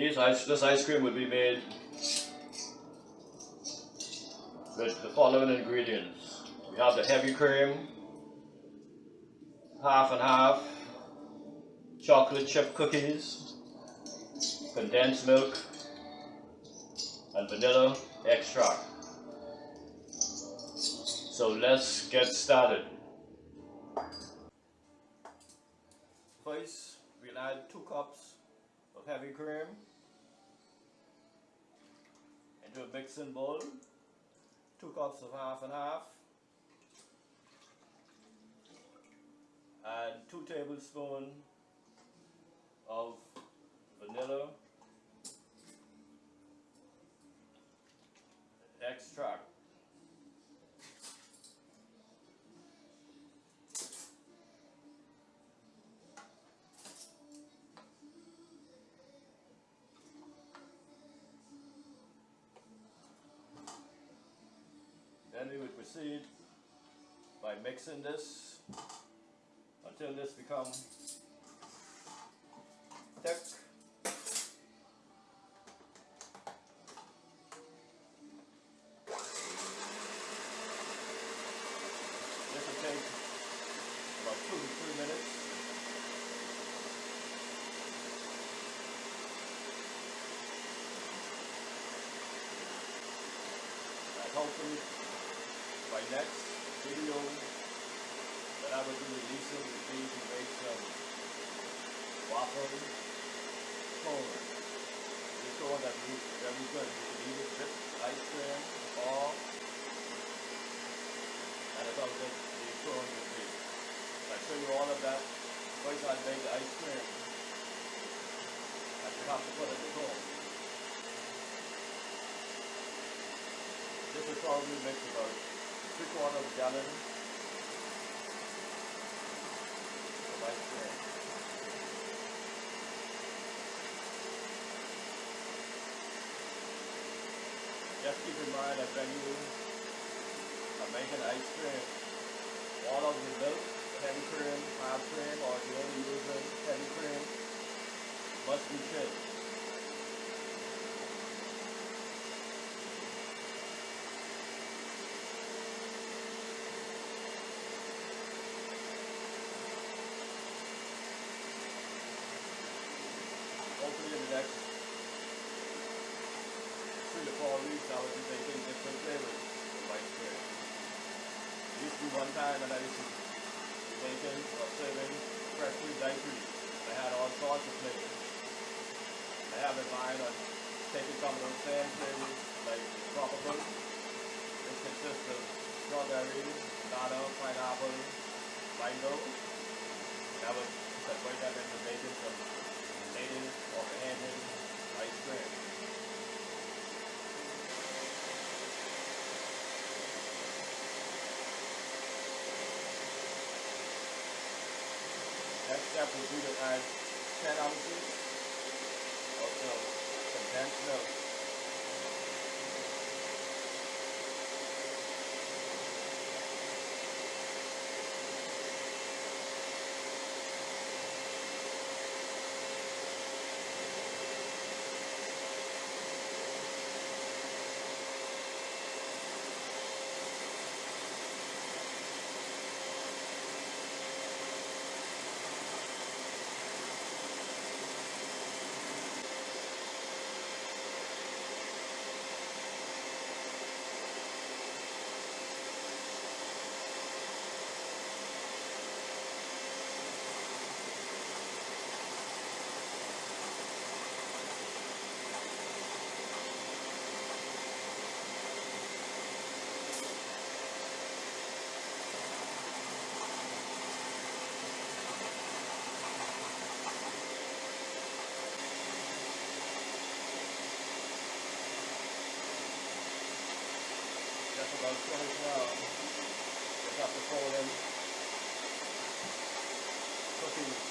These ice, this ice cream would be made with the following ingredients. We have the heavy cream, half and half, chocolate chip cookies, condensed milk, and vanilla extract. So let's get started. First, we'll add two cups of heavy cream into a mixing bowl, two cups of half and half, and two tablespoons of vanilla extract. We would proceed by mixing this until this becomes thick. This will take about two to three minutes. Hopefully by next video that I will be releasing will be to make some waffle cone. This one that we very good. You can either dip ice cream or and it's all good the cone will be. I'll show you all of that. First I'll make the ice cream. And you have to put it in the cone. This will probably make about three quarters gallon. Just keep in mind that when you are making ice cream, all of the milk, heavy cream, half cream, or if you're only using heavy cream, must be chilled. hopefully in the next three I will be making different flavors of ice cream. It used to one time when I used to making or serving freshly daiquiris. I had all sorts of flavors. I have in mind on taking some of those same flavors like tropical. This consists of strawberry, banana, pineapple, mango. And I would separate that into making some native or handed ice cream. Step will be to add 10 ounces of the condensed milk. That's about 24 hours. Just have to fold in cookies